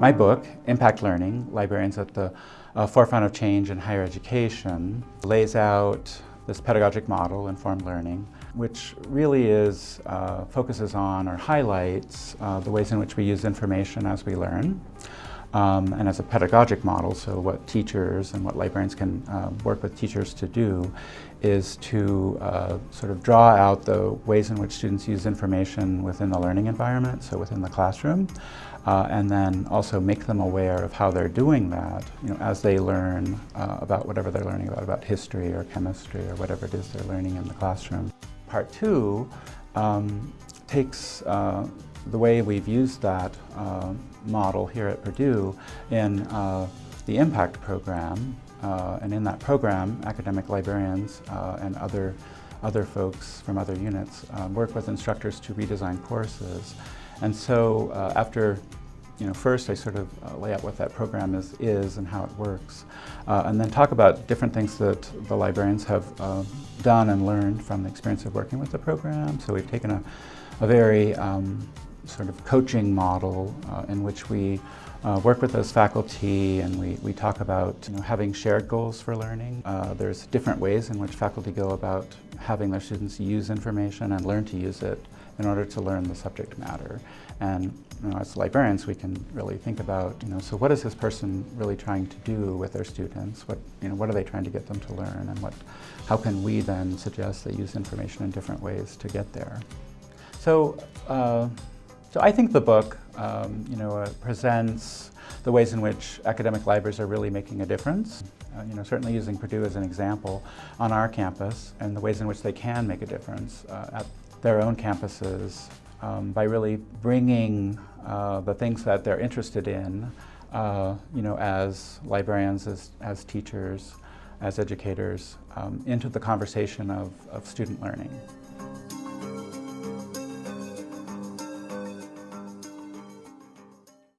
My book, Impact Learning, Librarians at the uh, Forefront of Change in Higher Education, lays out this pedagogic model, informed learning, which really is, uh, focuses on or highlights uh, the ways in which we use information as we learn. Um, and as a pedagogic model, so what teachers and what librarians can uh, work with teachers to do is to uh, sort of draw out the ways in which students use information within the learning environment, so within the classroom, uh, and then also make them aware of how they're doing that, you know, as they learn uh, about whatever they're learning about, about history or chemistry or whatever it is they're learning in the classroom. Part two um, takes uh, the way we've used that uh, model here at Purdue in uh, the IMPACT program. Uh, and in that program, academic librarians uh, and other, other folks from other units uh, work with instructors to redesign courses. And so uh, after you know, first I sort of uh, lay out what that program is, is and how it works, uh, and then talk about different things that the librarians have uh, done and learned from the experience of working with the program. So we've taken a, a very um, sort of coaching model uh, in which we uh, work with those faculty and we, we talk about you know, having shared goals for learning. Uh, there's different ways in which faculty go about having their students use information and learn to use it in order to learn the subject matter. And you know, as librarians, we can really think about, you know, so what is this person really trying to do with their students? What, you know, what are they trying to get them to learn? And what, how can we then suggest they use information in different ways to get there? So, uh, so I think the book, um, you know, uh, presents the ways in which academic libraries are really making a difference. Uh, you know, certainly using Purdue as an example on our campus and the ways in which they can make a difference uh, at their own campuses um, by really bringing uh, the things that they're interested in, uh, you know, as librarians, as, as teachers, as educators, um, into the conversation of, of student learning.